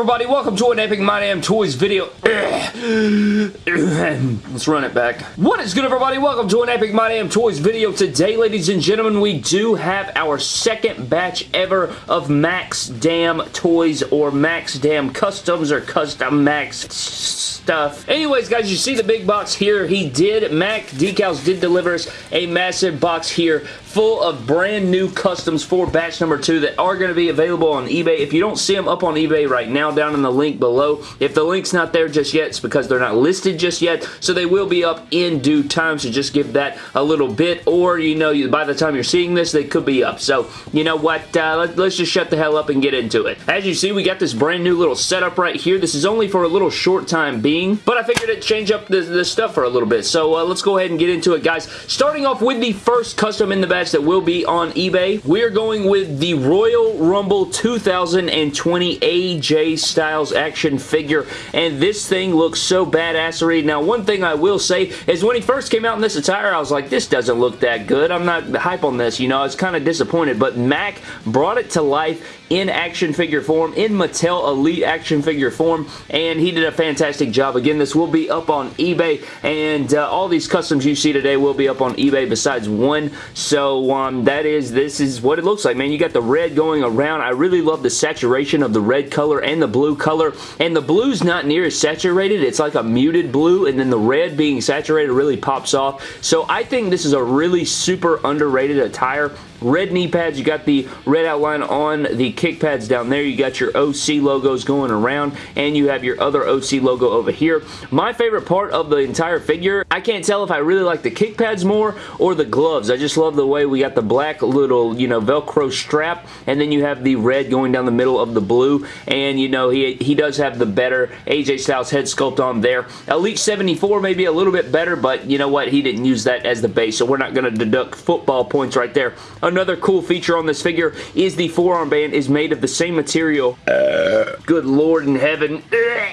everybody? Welcome to an Epic My Damn Toys video. Let's run it back. What is good, everybody? Welcome to an Epic My Damn Toys video. Today, ladies and gentlemen, we do have our second batch ever of Max Damn Toys or Max Damn Customs or Custom Max stuff. Anyways, guys, you see the big box here. He did, Mac Decals did deliver us a massive box here full of brand new customs for batch number two that are going to be available on eBay. If you don't see them up on eBay right now, down in the link below, if the link's not there just yet, it's because they're not listed just yet, so they will be up in due time, so just give that a little bit, or, you know, by the time you're seeing this, they could be up. So, you know what, uh, let, us just shut the hell up and get into it. As you see, we got this brand new little setup right here. This is only for a little short time being, but I figured it'd change up the, the stuff for a little bit, so uh, let's go ahead and get into it, guys. Starting off with the first custom in the batch that will be on eBay. We're going with the Royal Rumble 2020 AJ Styles action figure, and this thing looks so badass, badassery. Now, one thing I will say is when he first came out in this attire, I was like, this doesn't look that good. I'm not hype on this, you know. I was kind of disappointed, but Mac brought it to life in action figure form, in Mattel Elite action figure form, and he did a fantastic job. Again, this will be up on eBay, and uh, all these customs you see today will be up on eBay besides one, so um, that is, this is what it looks like, man. You got the red going around. I really love the saturation of the red color and the blue color, and the blue's not near as saturated. It's like a muted blue, and then the red being saturated really pops off, so I think this is a really super underrated attire red knee pads. You got the red outline on the kick pads down there. You got your OC logos going around, and you have your other OC logo over here. My favorite part of the entire figure, I can't tell if I really like the kick pads more or the gloves. I just love the way we got the black little, you know, Velcro strap, and then you have the red going down the middle of the blue, and, you know, he, he does have the better AJ Styles head sculpt on there. Elite 74 maybe a little bit better, but you know what? He didn't use that as the base, so we're not going to deduct football points right there. Another cool feature on this figure is the forearm band is made of the same material. Uh, good lord in heaven.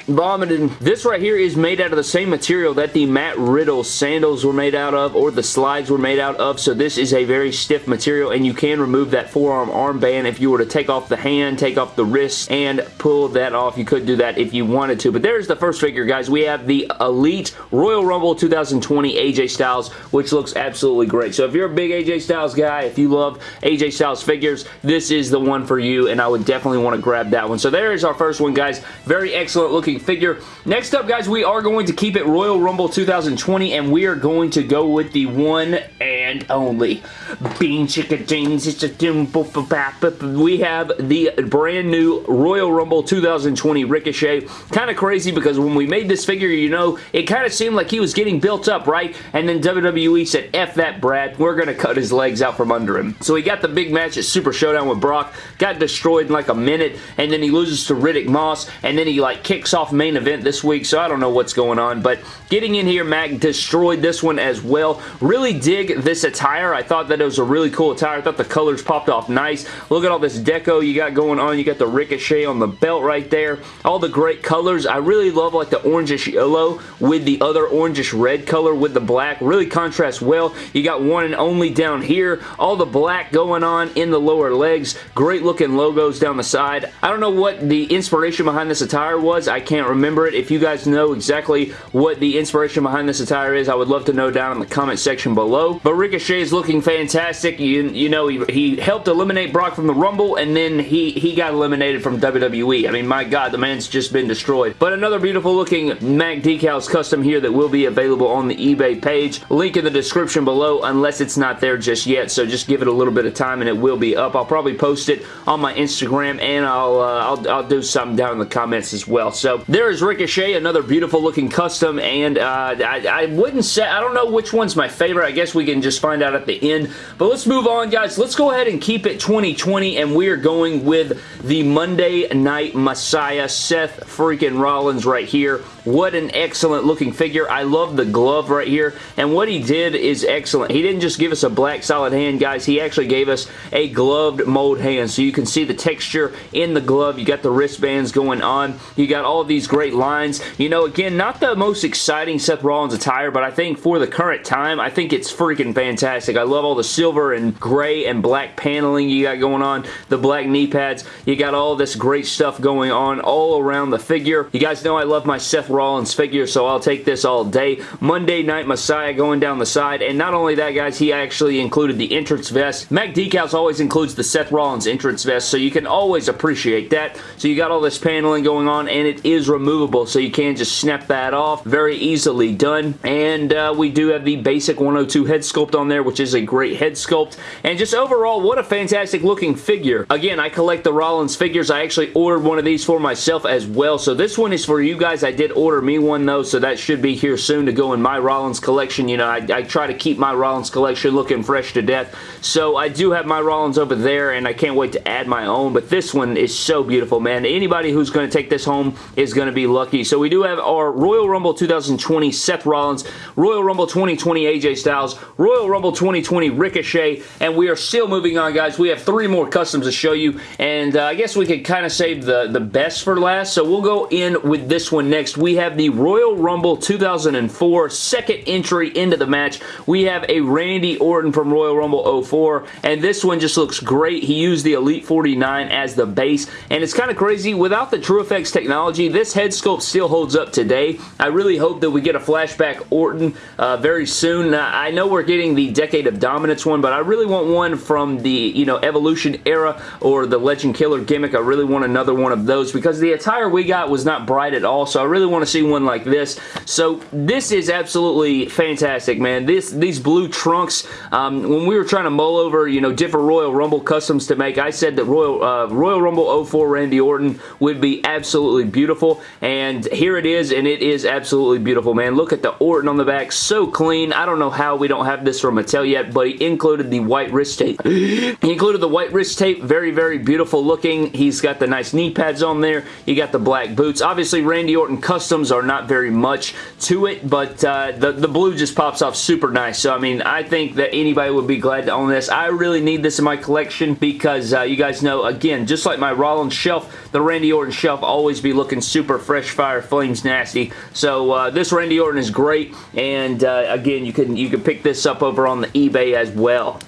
Vomiting. This right here is made out of the same material that the Matt Riddle sandals were made out of or the slides were made out of. So this is a very stiff material and you can remove that forearm armband if you were to take off the hand, take off the wrist, and pull that off. You could do that if you wanted to. But there's the first figure, guys. We have the Elite Royal Rumble 2020 AJ Styles, which looks absolutely great. So if you're a big AJ Styles guy, if you love AJ Styles figures, this is the one for you, and I would definitely want to grab that one. So there is our first one, guys. Very excellent looking figure. Next up, guys, we are going to keep it Royal Rumble 2020, and we are going to go with the one and only Bean Chicken Jeans. It's a We have the brand new Royal Rumble 2020 Ricochet. Kind of crazy because when we made this figure, you know, it kind of seemed like he was getting built up, right? And then WWE said, F that Brad, we're going to cut his legs out from under him. So he got the big match at Super Showdown with Brock, got destroyed in like a minute, and then he loses to Riddick Moss, and then he like kicks off main event this week, so I don't know what's going on, but getting in here, Mac destroyed this one as well. Really dig this attire. I thought that it was a really cool attire. I thought the colors popped off nice. Look at all this deco you got going on. You got the Ricochet on the belt right there. All the great colors. I really love like the orangish yellow with the other orangish red color with the black. Really contrasts well. You got one and only down here. All the black going on in the lower legs. Great looking logos down the side. I don't know what the inspiration behind this attire was. I can't remember it. If you guys know exactly what the inspiration behind this attire is, I would love to know down in the comment section below. But Ricochet is looking fantastic. You, you know, he, he helped eliminate Brock from the Rumble, and then he, he got eliminated from WWE. I mean, my God, the man's just been destroyed. But another beautiful looking Mac Decals custom here that will be available on the eBay page. Link in the description below, unless it's not there just yet, so just give it a little bit of time and it will be up. I'll probably post it on my Instagram, and I'll, uh, I'll, I'll do something down in the comments as well. So there is Ricochet, another beautiful looking custom, and uh, I, I wouldn't say, I don't know which one's my favorite. I guess we can just find out at the end. But let's move on, guys. Let's go ahead and keep it 2020, and we are going with the Monday Night Messiah, Seth freaking Rollins right here. What an excellent looking figure. I love the glove right here, and what he did is excellent. He didn't just give us a black solid hand, guys. He actually gave us a gloved mold hand, so you can see the texture in the glove. You got the wristbands going on. You got all these great lines. You know, again, not the most exciting Seth Rollins attire, but I think for the current time, I think it's freaking fantastic. I love all the silver and gray and black paneling you got going on, the black knee pads. You got all this great stuff going on all around the figure. You guys know I love my Seth Rollins figure, so I'll take this all day. Monday Night Messiah going down the side, and not only that, guys, he actually included the entrance vest. Mac Decals always includes the Seth Rollins entrance vest, so you can always appreciate that. So you got all this paneling going on, and it is removable, so you can just snap that off. Very easily done, and uh, we do have the basic 102 head sculpt on there, which is a great head sculpt, and just overall, what a fantastic looking figure. Again, I collect the Rollins figures. I actually ordered one of these for myself as well, so this one is for you guys. I did order me one, though, so that should be here soon to go in my Rollins collection. You know, I, I try to keep my Rollins collection looking fresh to death, so I do have my Rollins over there, and I can't wait to add my own, but this one is so beautiful, man. Anybody who's going to take this home is going to be lucky. So we do have our Royal Rumble 2020 Seth Rollins, Royal Rumble 2020 AJ Styles, Royal Rumble 2020 Ricochet, and we are still moving on, guys. We have three more customs to show you, and uh, I guess we could kind of save the, the best for last, so we'll go in with this one next. We have the Royal Rumble 2004 second entry into the match. We have a Randy Orton from Royal Rumble 04, and this one just looks great. He used the Elite 49 as the base, and it's kind of crazy. Without the TrueFX technology, this head sculpt still holds up today. I really hope that we get a flashback Orton uh, very soon. Now, I know we're getting the Decade of Dominance one, but I really want one from the, you know, Evolution era or the Legend Killer gimmick. I really want another one of those because the attire we got was not bright at all, so I really want to see one like this. So this is absolutely fantastic, man. This These blue trunks, um, when we were trying to mull over, you know, different Royal Rumble customs to make, I said that Royal, uh, Royal Rumble 04 Randy Orton would be absolutely beautiful, and here it is, and it is absolutely beautiful, man. Look at the Orton on the back, so clean. I don't know how we don't have this from Mattel yet, but he included the white wrist tape. he included the white wrist tape, very, very beautiful looking. He's got the nice knee pads on there. You got the black boots. Obviously, Randy Orton customs are not very much to it, but uh, the, the blue just pops off super nice. So, I mean, I think that anybody would be glad to own this. I really need this in my collection because uh, you guys know, again, just like my Rollins shelf, the Randy Orton shelf always be looking super fresh fire, flames nasty. So, uh, this Randy Orton is great, and uh, again, you can you can pick this up over on the eBay as well.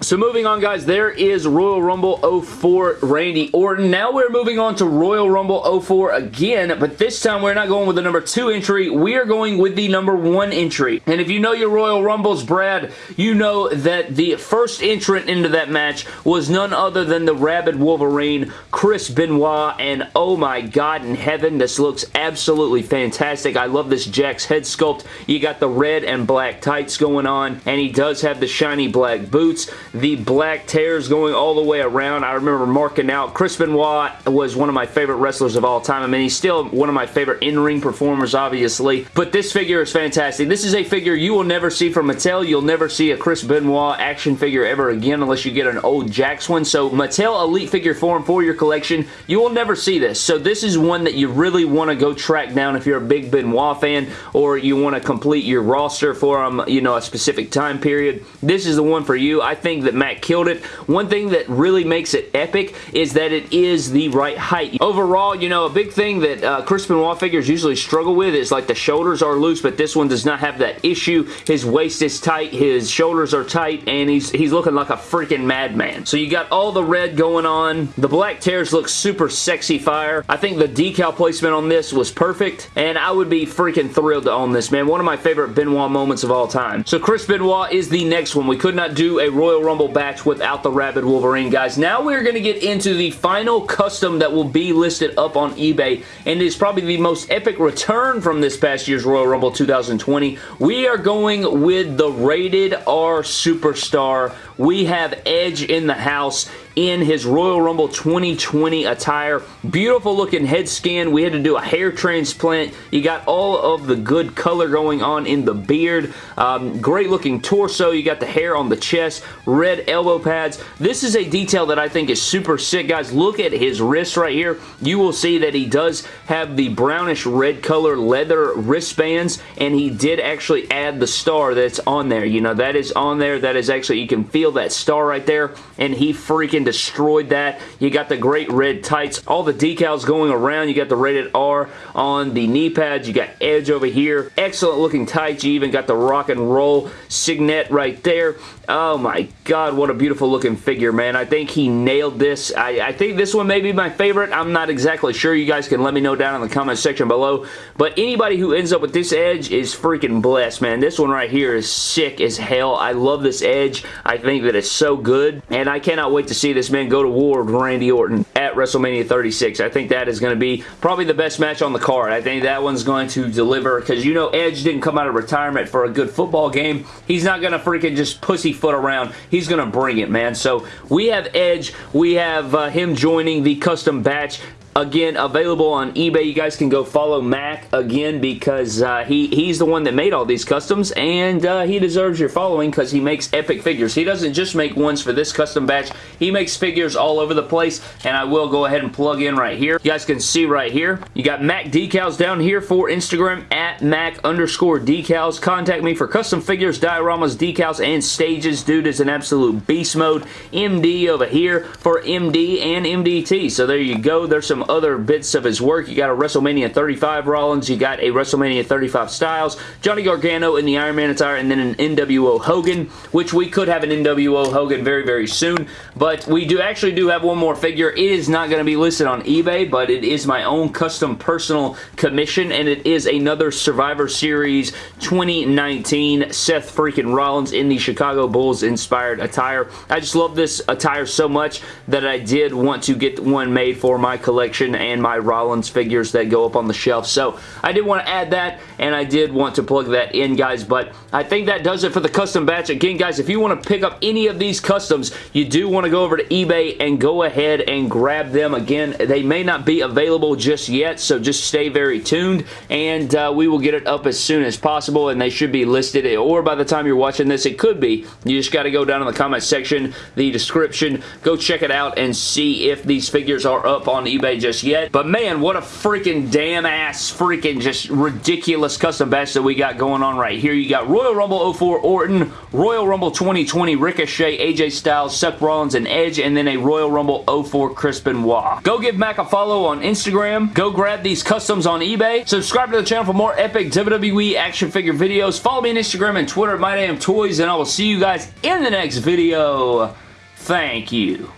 So moving on, guys, there is Royal Rumble 04 Randy Orton. Now we're moving on to Royal Rumble 04 again, but this time we're not going with the number 2 entry. We are going with the number 1 entry. And if you know your Royal Rumbles, Brad, you know that the first entrant into that match was none other than the Rabid Wolverine, Chris Benoit, and oh my god in heaven, this looks absolutely fantastic. I love this Jakks head sculpt. You got the red and black tights going on, and he does have the shiny black boots the black tears going all the way around. I remember marking out. Chris Benoit was one of my favorite wrestlers of all time. I mean, he's still one of my favorite in-ring performers, obviously. But this figure is fantastic. This is a figure you will never see from Mattel. You'll never see a Chris Benoit action figure ever again unless you get an old Jakks one. So Mattel Elite figure form for your collection, you will never see this. So this is one that you really want to go track down if you're a big Benoit fan or you want to complete your roster for um, you know, a specific time period. This is the one for you. I think that Matt killed it. One thing that really makes it epic is that it is the right height. Overall, you know, a big thing that uh, Chris Benoit figures usually struggle with is like the shoulders are loose, but this one does not have that issue. His waist is tight, his shoulders are tight, and he's, he's looking like a freaking madman. So you got all the red going on. The black tears look super sexy fire. I think the decal placement on this was perfect, and I would be freaking thrilled to own this, man. One of my favorite Benoit moments of all time. So Chris Benoit is the next one. We could not do a Royal Rumble batch without the Rabid Wolverine, guys. Now we're going to get into the final custom that will be listed up on eBay, and is probably the most epic return from this past year's Royal Rumble 2020. We are going with the Rated R Superstar. We have Edge in the house in his Royal Rumble 2020 attire. Beautiful looking head scan. We had to do a hair transplant. You got all of the good color going on in the beard. Um, great looking torso. You got the hair on the chest. Red elbow pads. This is a detail that I think is super sick, guys. Look at his wrist right here. You will see that he does have the brownish red color leather wristbands, and he did actually add the star that's on there. You know, that is on there. That is actually, you can feel that star right there, and he freaking destroyed that. You got the great red tights. All the decals going around. You got the rated R on the knee pads. You got Edge over here. Excellent looking tights. You even got the rock and roll signet right there. Oh my god, what a beautiful looking figure, man. I think he nailed this. I, I think this one may be my favorite. I'm not exactly sure. You guys can let me know down in the comment section below. But anybody who ends up with this edge is freaking blessed, man. This one right here is sick as hell. I love this edge. I think that it's so good. And I cannot wait to see this man go to war with Randy Orton at WrestleMania 36. I think that is going to be probably the best match on the card. I think that one's going to deliver because you know Edge didn't come out of retirement for a good football game. He's not going to freaking just pussyfoot around. He's going to bring it, man. So we have Edge. We have uh, him joining the custom batch. Again, available on eBay. You guys can go follow Mac again because uh, he, he's the one that made all these customs and uh, he deserves your following because he makes epic figures. He doesn't just make ones for this custom batch. He makes figures all over the place and I will go ahead and plug in right here. You guys can see right here. You got Mac decals down here for Instagram at Mac underscore decals. Contact me for custom figures, dioramas, decals, and stages. Dude is an absolute beast mode. MD over here for MD and MDT. So there you go. There's some other bits of his work. You got a WrestleMania 35 Rollins, you got a WrestleMania 35 Styles, Johnny Gargano in the Iron Man attire, and then an NWO Hogan, which we could have an NWO Hogan very, very soon, but we do actually do have one more figure. It is not going to be listed on eBay, but it is my own custom personal commission, and it is another Survivor Series 2019 Seth freaking Rollins in the Chicago Bulls inspired attire. I just love this attire so much that I did want to get one made for my collection collection and my Rollins figures that go up on the shelf. So I did want to add that and I did want to plug that in guys but I think that does it for the custom batch. Again guys if you want to pick up any of these customs you do want to go over to eBay and go ahead and grab them. Again they may not be available just yet so just stay very tuned and uh, we will get it up as soon as possible and they should be listed or by the time you're watching this it could be. You just got to go down in the comment section the description go check it out and see if these figures are up on eBay just yet. But man, what a freaking damn ass freaking just ridiculous custom batch that we got going on right here. You got Royal Rumble 04 Orton, Royal Rumble 2020 Ricochet, AJ Styles, Seth Rollins, and Edge, and then a Royal Rumble 04 Chris Benoit. Go give Mac a follow on Instagram. Go grab these customs on eBay. Subscribe to the channel for more epic WWE action figure videos. Follow me on Instagram and Twitter at MyDamnToys, and I will see you guys in the next video. Thank you.